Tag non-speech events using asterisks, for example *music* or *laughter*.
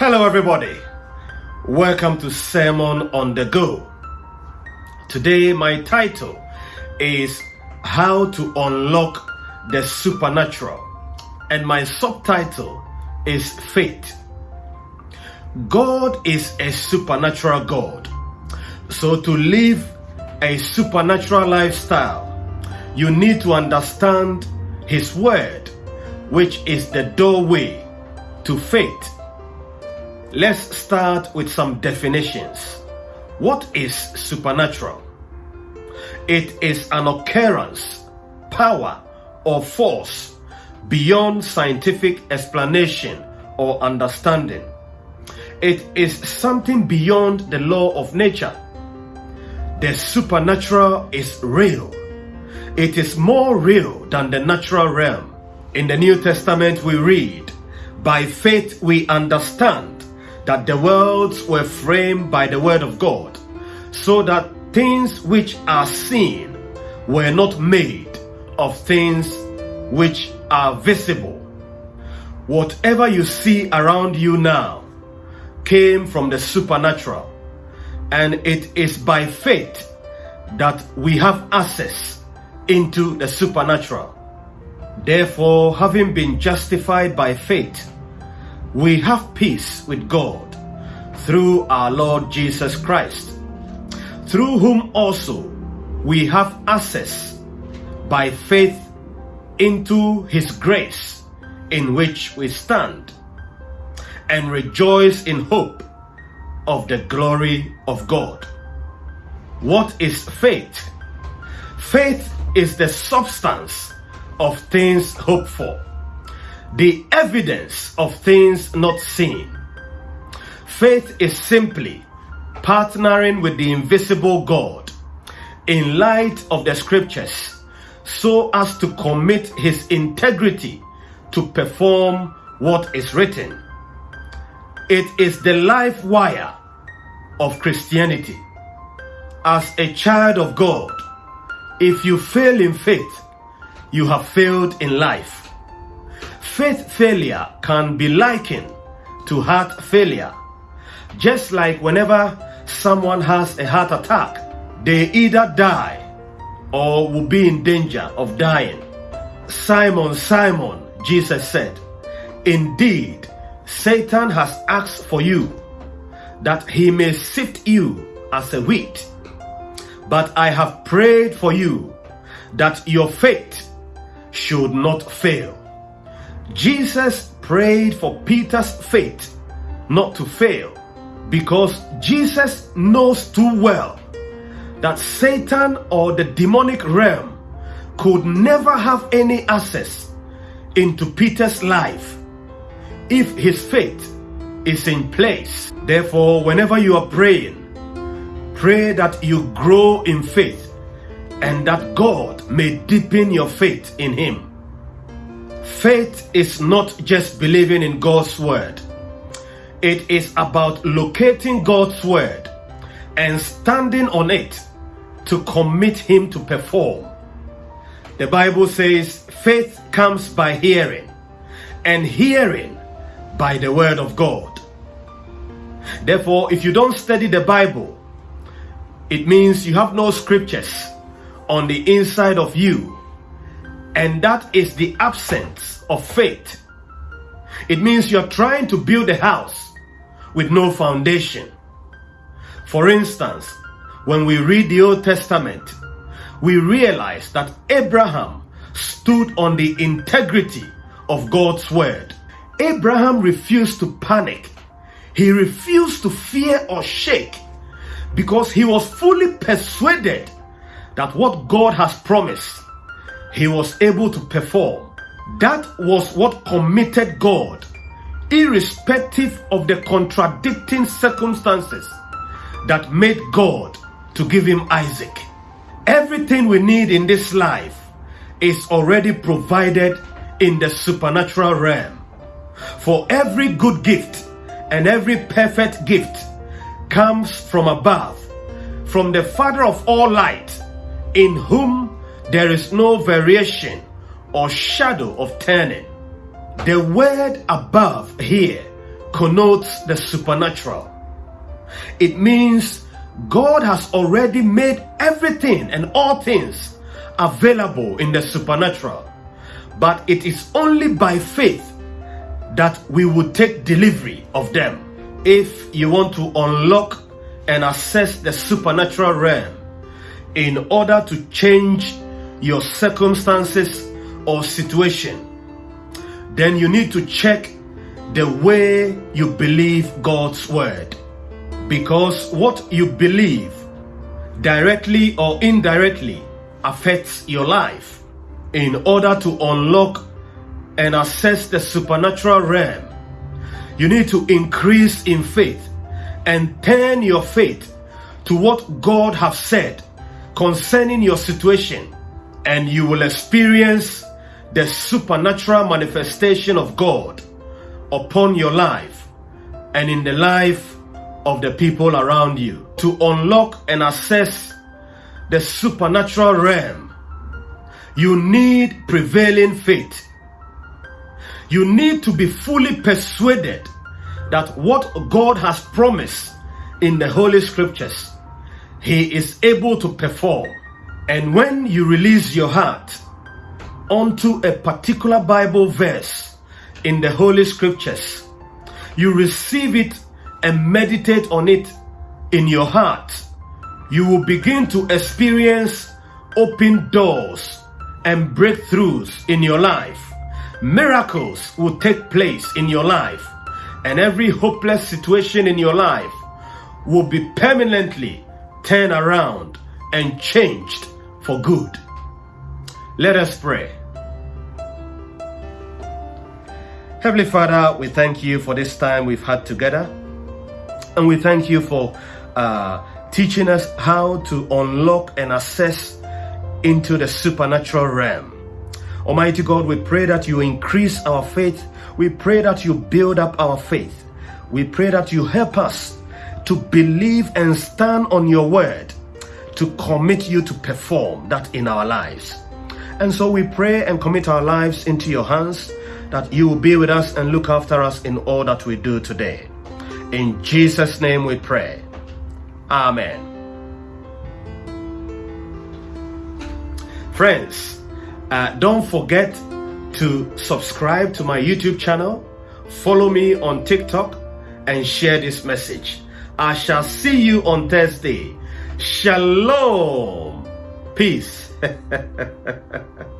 Hello, everybody. Welcome to Sermon on the Go. Today, my title is How to Unlock the Supernatural, and my subtitle is Faith. God is a supernatural God. So, to live a supernatural lifestyle, you need to understand His Word, which is the doorway to faith. Let's start with some definitions. What is supernatural? It is an occurrence, power, or force beyond scientific explanation or understanding. It is something beyond the law of nature. The supernatural is real. It is more real than the natural realm. In the New Testament, we read, By faith we understand that the worlds were framed by the word of God, so that things which are seen were not made of things which are visible. Whatever you see around you now came from the supernatural, and it is by faith that we have access into the supernatural. Therefore, having been justified by faith, we have peace with God through our Lord Jesus Christ, through whom also we have access by faith into his grace in which we stand and rejoice in hope of the glory of God. What is faith? Faith is the substance of things hoped for the evidence of things not seen. Faith is simply partnering with the invisible God in light of the scriptures so as to commit his integrity to perform what is written. It is the life wire of Christianity. As a child of God, if you fail in faith, you have failed in life faith failure can be likened to heart failure. Just like whenever someone has a heart attack, they either die or will be in danger of dying. Simon, Simon, Jesus said, Indeed, Satan has asked for you that he may sift you as a wheat. But I have prayed for you that your faith should not fail. Jesus prayed for Peter's faith not to fail because Jesus knows too well that Satan or the demonic realm could never have any access into Peter's life if his faith is in place. Therefore, whenever you are praying, pray that you grow in faith and that God may deepen your faith in him. Faith is not just believing in God's word. It is about locating God's word and standing on it to commit Him to perform. The Bible says faith comes by hearing, and hearing by the word of God. Therefore, if you don't study the Bible, it means you have no scriptures on the inside of you and that is the absence of faith. It means you're trying to build a house with no foundation. For instance, when we read the Old Testament, we realize that Abraham stood on the integrity of God's word. Abraham refused to panic. He refused to fear or shake because he was fully persuaded that what God has promised he was able to perform. That was what committed God, irrespective of the contradicting circumstances that made God to give him Isaac. Everything we need in this life is already provided in the supernatural realm. For every good gift and every perfect gift comes from above, from the Father of all light, in whom there is no variation or shadow of turning. The word above here connotes the supernatural. It means God has already made everything and all things available in the supernatural. But it is only by faith that we will take delivery of them. If you want to unlock and assess the supernatural realm in order to change your circumstances or situation, then you need to check the way you believe God's word. Because what you believe directly or indirectly affects your life. In order to unlock and assess the supernatural realm, you need to increase in faith and turn your faith to what God has said concerning your situation, and you will experience the supernatural manifestation of God upon your life and in the life of the people around you. To unlock and assess the supernatural realm, you need prevailing faith. You need to be fully persuaded that what God has promised in the Holy Scriptures, He is able to perform. And when you release your heart onto a particular Bible verse in the Holy Scriptures, you receive it and meditate on it in your heart, you will begin to experience open doors and breakthroughs in your life. Miracles will take place in your life, and every hopeless situation in your life will be permanently turned around and changed for good. Let us pray. Heavenly Father, we thank you for this time we've had together. And we thank you for uh, teaching us how to unlock and access into the supernatural realm. Almighty God, we pray that you increase our faith. We pray that you build up our faith. We pray that you help us to believe and stand on your word, to commit you to perform that in our lives. And so we pray and commit our lives into your hands that you will be with us and look after us in all that we do today. In Jesus' name we pray. Amen. Friends, uh, don't forget to subscribe to my YouTube channel, follow me on TikTok, and share this message. I shall see you on Thursday. Shalom. Peace. *laughs*